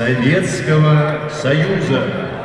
Советского Союза.